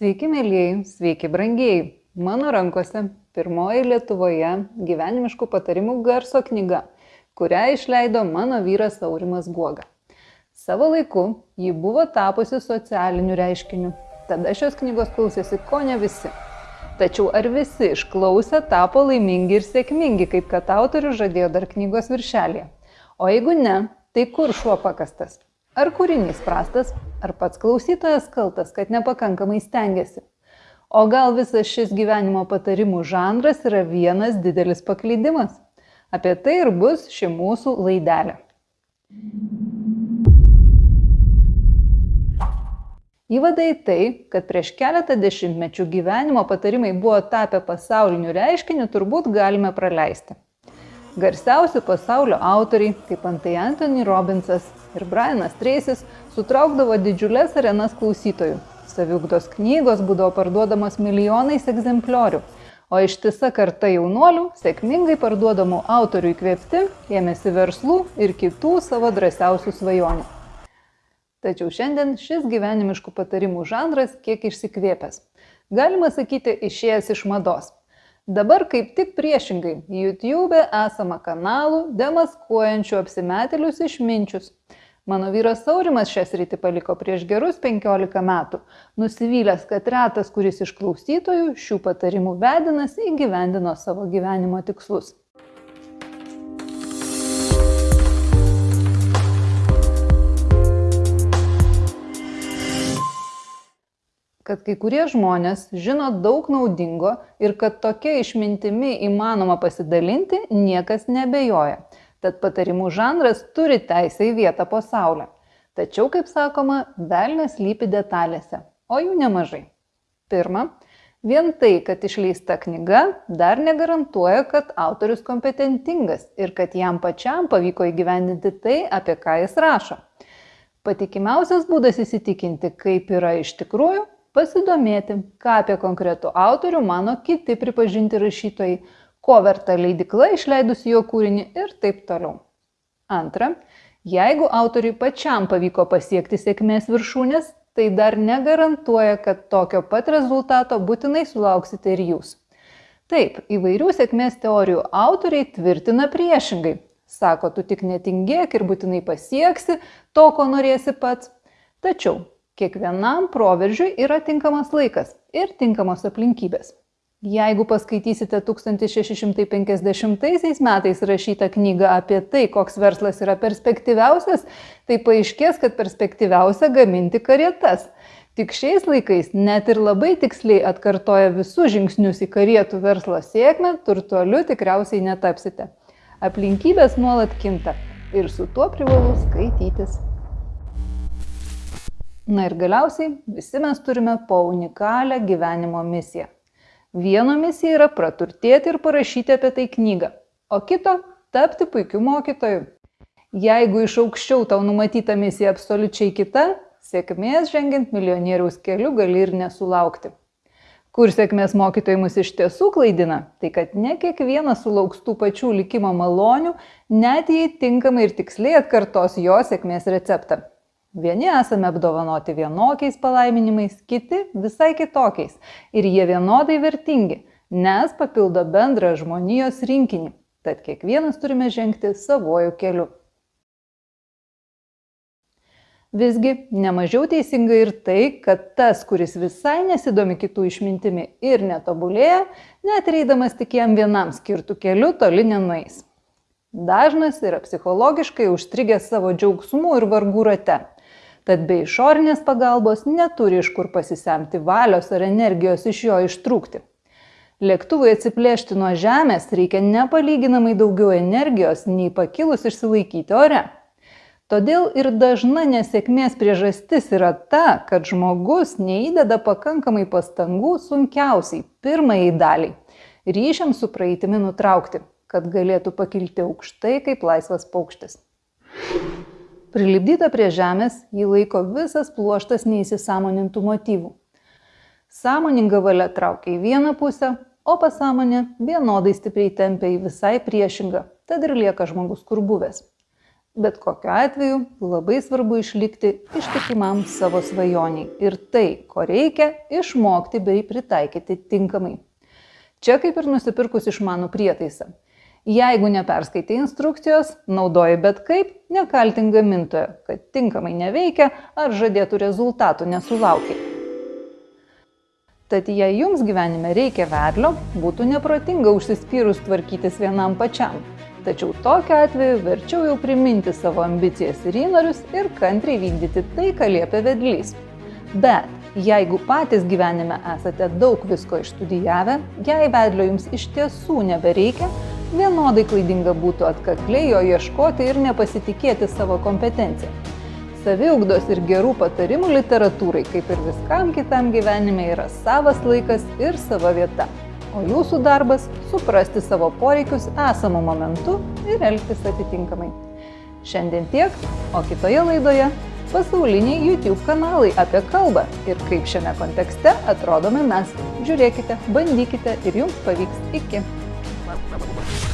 Sveiki, mėlyjei, sveiki, brangieji. Mano rankose pirmoji Lietuvoje gyvenimiškų patarimų garso knyga, kurią išleido mano vyras Aurimas Guoga. Savo laiku ji buvo tapusi socialiniu reiškiniu. Tada šios knygos klausėsi ko ne visi. Tačiau ar visi išklausę tapo laimingi ir sėkmingi, kaip kad autorius žadėjo dar knygos viršelėje? O jeigu ne, tai kur šuo pakastas? Ar kūrinys prastas, ar pats klausytojas kaltas, kad nepakankamai stengiasi? O gal visas šis gyvenimo patarimų žanras yra vienas didelis paklydimas? Apie tai ir bus ši mūsų laidelė. Įvada į tai, kad prieš keletą dešimtmečių gyvenimo patarimai buvo tapę pasauliniu reiškiniu, turbūt galime praleisti. Garsiausi pasaulio autoriai, kaip antai Anthony Robbinsas ir Brianas Tracy's, sutraukdavo didžiulės arenas klausytojų. Saviugdos knygos būdavo parduodamos milijonais egzempliorių, o ištisa karta jaunuolių, sėkmingai parduodamų autorių įkvėpti, ėmėsi verslų ir kitų savo drąsiausių svajonių. Tačiau šiandien šis gyvenimiškų patarimų žanras kiek išsikvėpęs. Galima sakyti, išėjęs iš mados. Dabar kaip tik priešingai, YouTube esama kanalų demaskuojančių apsimetėlius išminčius. Mano vyras Saurimas šią sritį paliko prieš gerus 15 metų, nusivylęs, kad retas, kuris iš klausytojų šių patarimų vedinas įgyvendino savo gyvenimo tikslus. kad kai kurie žmonės žino daug naudingo ir kad tokia išmintimi įmanoma pasidalinti, niekas nebejoja. Tad patarimų žanras turi teisę į vietą po saulę. Tačiau, kaip sakoma, velnės lypi detalėse, o jų nemažai. Pirma, vien tai, kad išleista knyga, dar negarantuoja, kad autorius kompetentingas ir kad jam pačiam pavyko įgyvendinti tai, apie ką jis rašo. Patikimiausias būdas įsitikinti, kaip yra iš tikrųjų, pasidomėti, ką apie konkretų autorių mano kiti pripažinti rašytojai, ko verta leidikla išleidusi jo kūrinį ir taip toliau. Antra, jeigu autoriui pačiam pavyko pasiekti sėkmės viršūnės, tai dar negarantuoja, kad tokio pat rezultato būtinai sulauksite ir jūs. Taip, įvairių sėkmės teorijų autoriai tvirtina priešingai. Sako, tu tik netingėk ir būtinai pasieksi to, ko norėsi pats. Tačiau Kiekvienam proveržiui yra tinkamas laikas ir tinkamos aplinkybės. Jeigu paskaitysite 1650 metais rašytą knygą apie tai, koks verslas yra perspektyviausias, tai paaiškės, kad perspektyviausia gaminti karietas. Tik šiais laikais net ir labai tiksliai atkartoja visus žingsnius į karietų verslo sėkmę, turtuoliu tikriausiai netapsite. Aplinkybės nuolat kinta ir su tuo privalu skaitytis. Na ir galiausiai visi mes turime po unikalią gyvenimo misiją. Vieno misija yra praturtėti ir parašyti apie tai knygą, o kito - tapti puikiu mokytoju. Jeigu iš aukščiau tau numatyta misija absoliučiai kita, sėkmės žengiant milijonieriaus keliu gali ir nesulaukti. Kur sėkmės mokytojai mus iš tiesų klaidina, tai kad ne kiekvienas sulauks tų pačių likimo malonių, net jei tinkamai ir tiksliai atkartos jo sėkmės receptą. Vieni esame apdovanoti vienokiais palaiminimais, kiti visai kitokiais. Ir jie vienodai vertingi, nes papildo bendrą žmonijos rinkinį. Tad kiekvienas turime žengti savojų keliu. Visgi, nemažiau teisinga ir tai, kad tas, kuris visai nesidomi kitų išmintimi ir netobulėja, net reidamas tik jam vienam skirtų keliu toli nenueis. Dažnas yra psichologiškai užstrigęs savo džiaugsmų ir vargų rate tad be išorinės pagalbos neturi iš kur pasisemti valios ar energijos iš jo ištrūkti. Lėktuvui atsiplėšti nuo žemės reikia nepalyginamai daugiau energijos nei pakilus išsilaikyti ore. Todėl ir dažna nesėkmės priežastis yra ta, kad žmogus neįdeda pakankamai pastangų sunkiausiai pirmajai daliai - ryšiam su praeitimi nutraukti, kad galėtų pakilti aukštai kaip laisvas paukštis. Prilipdyta prie žemės jį laiko visas pluoštas neįsisamonintų motyvų. Sąmoninga valia traukia į vieną pusę, o pasąmonė vienodai stipriai tempia į visai priešingą, tad ir lieka žmogus kur buvęs. Bet kokiu atveju labai svarbu išlikti ištikimam savo svajoniai ir tai, ko reikia, išmokti bei pritaikyti tinkamai. Čia kaip ir nusipirkus išmanų prietaisą. Jeigu neperskaitai instrukcijos, naudoji bet kaip, nekaltink gamintojo, kad tinkamai neveikia ar žadėtų rezultatų nesulaukiai. Tad jei jums gyvenime reikia vedlio, būtų neprotinga užsispyrus tvarkytis vienam pačiam. Tačiau tokiu atveju verčiau jau priminti savo ambicijas ir įnorius ir kantriai vykdyti tai, ką liepia vedlys. Bet jeigu patys gyvenime esate daug visko išstudijavę, jei vedlio jums iš tiesų nebereikia, vienodai klaidinga būtų atkakliai jo ieškoti ir nepasitikėti savo kompetenciją. Saviugdos ir gerų patarimų literatūrai, kaip ir viskam kitam gyvenime, yra savas laikas ir sava vieta. O jūsų darbas - suprasti savo poreikius esamų momentu ir elgtis atitinkamai. Šiandien tiek, o kitoje laidoje - pasauliniai YouTube kanalai apie kalbą ir kaip šiame kontekste atrodome mes. Žiūrėkite, bandykite ir jums pavyks iki. berapa berapa berapa